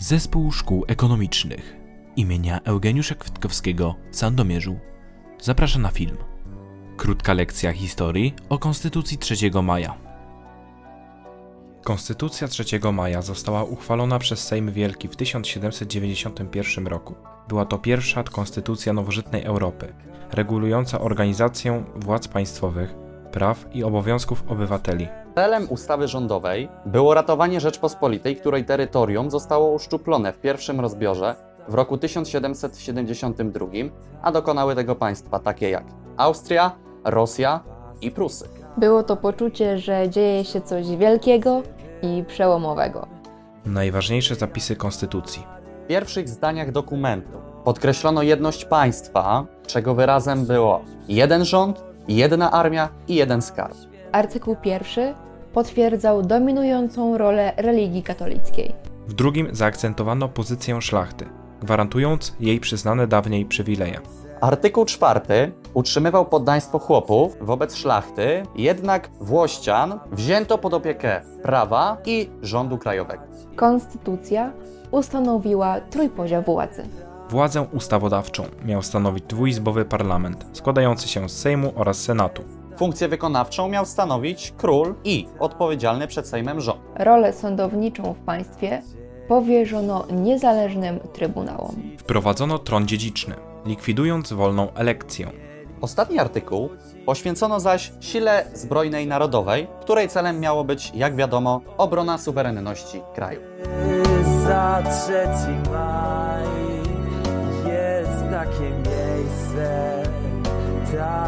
Zespół Szkół Ekonomicznych imienia Eugeniusza Kwiatkowskiego w Sandomierzu zaprasza na film. Krótka lekcja historii o Konstytucji 3 maja. Konstytucja 3 maja została uchwalona przez Sejm Wielki w 1791 roku. Była to pierwsza konstytucja nowożytnej Europy, regulująca organizację władz państwowych, praw i obowiązków obywateli. Celem ustawy rządowej było ratowanie Rzeczpospolitej, której terytorium zostało uszczuplone w pierwszym rozbiorze w roku 1772, a dokonały tego państwa takie jak Austria, Rosja i Prusy. Było to poczucie, że dzieje się coś wielkiego i przełomowego. Najważniejsze zapisy Konstytucji. W pierwszych zdaniach dokumentu podkreślono jedność państwa, czego wyrazem było jeden rząd, jedna armia i jeden skarb. Artykuł pierwszy potwierdzał dominującą rolę religii katolickiej. W drugim zaakcentowano pozycję szlachty, gwarantując jej przyznane dawniej przywileje. Artykuł czwarty utrzymywał poddaństwo chłopów wobec szlachty, jednak Włościan wzięto pod opiekę prawa i rządu krajowego. Konstytucja ustanowiła trójpodział władzy. Władzę ustawodawczą miał stanowić dwuizbowy parlament składający się z Sejmu oraz Senatu. Funkcję wykonawczą miał stanowić król i odpowiedzialny przed Sejmem rząd. Rolę sądowniczą w państwie powierzono niezależnym trybunałom. Wprowadzono tron dziedziczny, likwidując wolną elekcję. Ostatni artykuł poświęcono zaś sile zbrojnej narodowej, której celem miało być, jak wiadomo, obrona suwerenności kraju. za trzeci maj kim yeyse ta